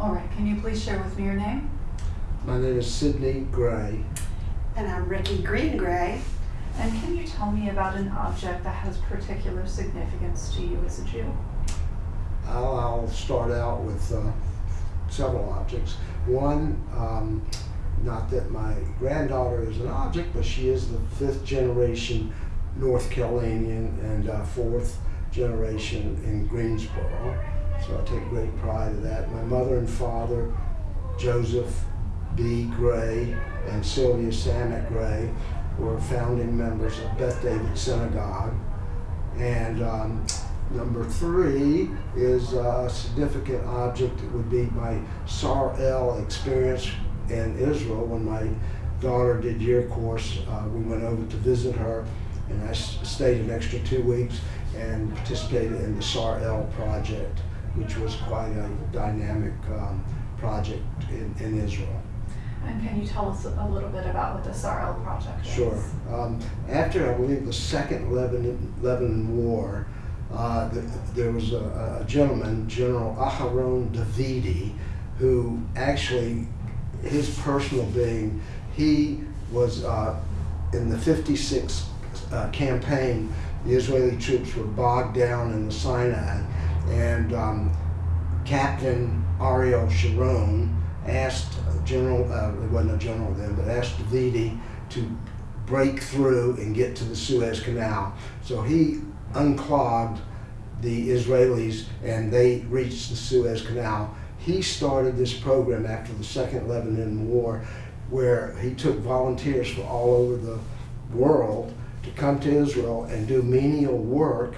All right, can you please share with me your name? My name is Sidney Gray. And I'm Ricky Green Gray. And can you tell me about an object that has particular significance to you as a Jew? I'll, I'll start out with uh, several objects. One, um, not that my granddaughter is an object, but she is the fifth generation North Carolinian and uh, fourth generation in Greensboro. So I take great pride in that. My mother and father, Joseph B. Gray and Sylvia Samet Gray, were founding members of Beth David Synagogue. And um, number three is a significant object. It would be my Sar-El experience in Israel when my daughter did year course. Uh, we went over to visit her, and I stayed an extra two weeks and participated in the Sar-El project, which was quite a dynamic um, project in, in Israel. And can you tell us a little bit about what the Sar-El project is? Sure. Um, after, I believe, the second Lebanon, Lebanon War, uh, th- there was a, a gentleman, General Aharon Davidi, who actually, his personal being, he was uh, in the 56 uh, campaign, the Israeli troops were bogged down in the Sinai, and um, Captain Ariel Sharon asked General, uh, it wasn't a general then, but asked Davidi to break through and get to the Suez Canal. So he unclogged the Israelis and they reached the Suez Canal. He started this program after the Second Lebanon War where he took volunteers from all over the world to come to Israel and do menial work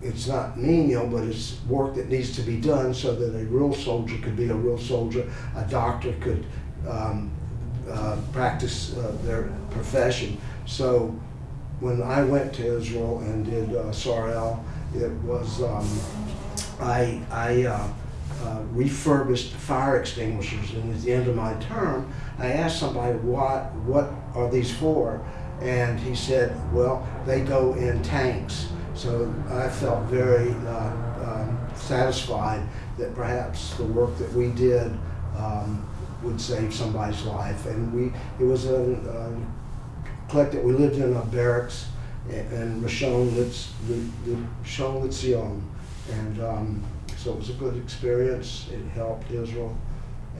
it's not menial, but it's work that needs to be done so that a real soldier could be a real soldier, a doctor could um, uh, practice uh, their profession. So when I went to Israel and did uh, it was um, I, I uh, uh, refurbished fire extinguishers, and at the end of my term, I asked somebody what what are these for, and he said, well, they go in tanks. So I felt very uh, um, satisfied that perhaps the work that we did um, would save somebody's life. And we, it was a, a collective, we lived in a barracks in Rishon Litz- the Rishon And um, so it was a good experience. It helped Israel.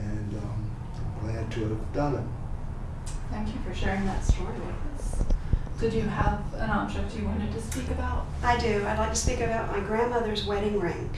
And um, I'm glad to have done it. Thank you for sharing that story with us. Did you have an object you wanted to speak about? I do. I'd like to speak about my grandmother's wedding ring.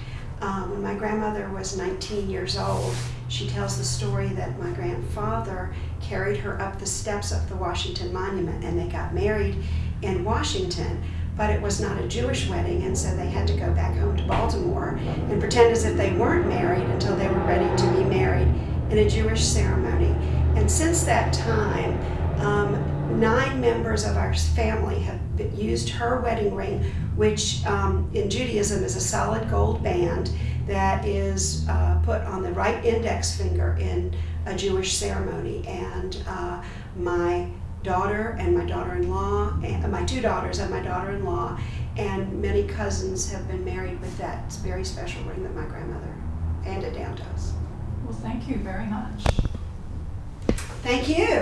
Um, when my grandmother was 19 years old, she tells the story that my grandfather carried her up the steps of the Washington Monument and they got married in Washington. But it was not a Jewish wedding, and so they had to go back home to Baltimore and pretend as if they weren't married until they were ready to be married in a Jewish ceremony. And since that time, um, nine members of our family have used her wedding ring, which um, in Judaism is a solid gold band that is uh, put on the right index finger in a Jewish ceremony. And uh, my daughter and my daughter-in-law, and my two daughters and my daughter-in-law, and many cousins have been married with that very special ring that my grandmother handed down to us. Well, thank you very much. Thank you.